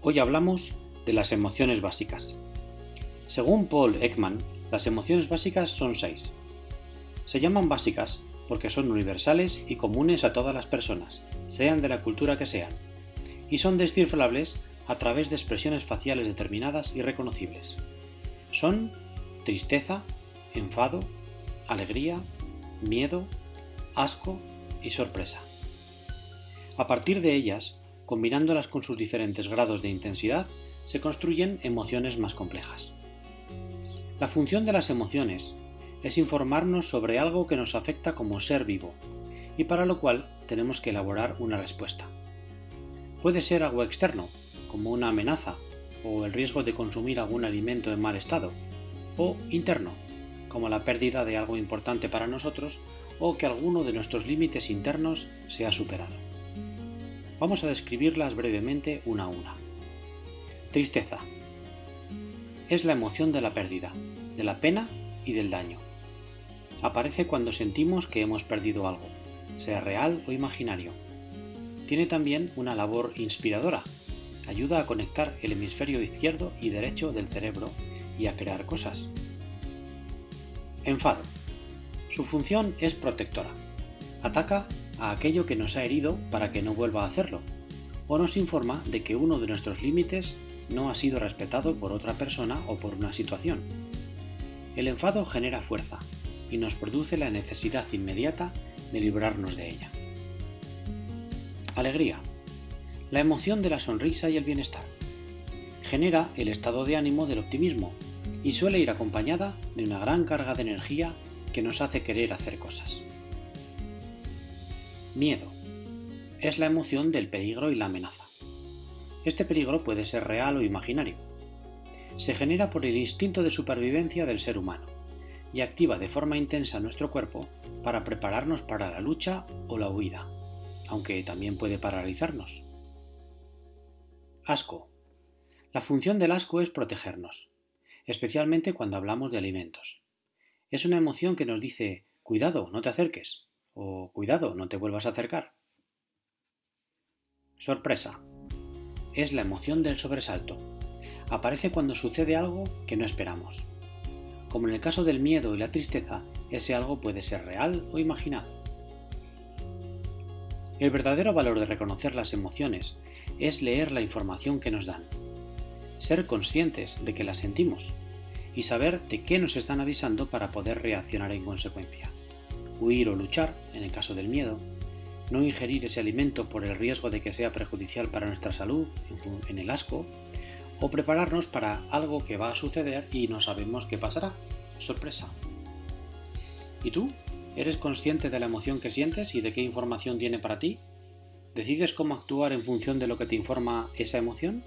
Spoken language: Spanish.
Hoy hablamos de las emociones básicas. Según Paul Ekman, las emociones básicas son seis. Se llaman básicas porque son universales y comunes a todas las personas, sean de la cultura que sean, y son descifrables a través de expresiones faciales determinadas y reconocibles. Son tristeza, enfado, alegría, miedo, asco y sorpresa. A partir de ellas, combinándolas con sus diferentes grados de intensidad, se construyen emociones más complejas. La función de las emociones es informarnos sobre algo que nos afecta como ser vivo, y para lo cual tenemos que elaborar una respuesta. Puede ser algo externo, como una amenaza o el riesgo de consumir algún alimento en mal estado, o interno, como la pérdida de algo importante para nosotros o que alguno de nuestros límites internos se ha superado. Vamos a describirlas brevemente una a una. Tristeza. Es la emoción de la pérdida, de la pena y del daño. Aparece cuando sentimos que hemos perdido algo, sea real o imaginario. Tiene también una labor inspiradora. Ayuda a conectar el hemisferio izquierdo y derecho del cerebro y a crear cosas. Enfado. Su función es protectora. Ataca a aquello que nos ha herido para que no vuelva a hacerlo, o nos informa de que uno de nuestros límites no ha sido respetado por otra persona o por una situación. El enfado genera fuerza y nos produce la necesidad inmediata de librarnos de ella. Alegría. La emoción de la sonrisa y el bienestar. Genera el estado de ánimo del optimismo y suele ir acompañada de una gran carga de energía que nos hace querer hacer cosas. Miedo. Es la emoción del peligro y la amenaza. Este peligro puede ser real o imaginario. Se genera por el instinto de supervivencia del ser humano y activa de forma intensa nuestro cuerpo para prepararnos para la lucha o la huida, aunque también puede paralizarnos. Asco. La función del asco es protegernos, especialmente cuando hablamos de alimentos. Es una emoción que nos dice, cuidado, no te acerques, o cuidado, no te vuelvas a acercar. Sorpresa. Es la emoción del sobresalto. Aparece cuando sucede algo que no esperamos. Como en el caso del miedo y la tristeza, ese algo puede ser real o imaginado. El verdadero valor de reconocer las emociones es leer la información que nos dan, ser conscientes de que las sentimos y saber de qué nos están avisando para poder reaccionar en consecuencia. Huir o luchar, en el caso del miedo, no ingerir ese alimento por el riesgo de que sea perjudicial para nuestra salud, en el asco, o prepararnos para algo que va a suceder y no sabemos qué pasará. Sorpresa. ¿Y tú? ¿Eres consciente de la emoción que sientes y de qué información tiene para ti? ¿Decides cómo actuar en función de lo que te informa esa emoción?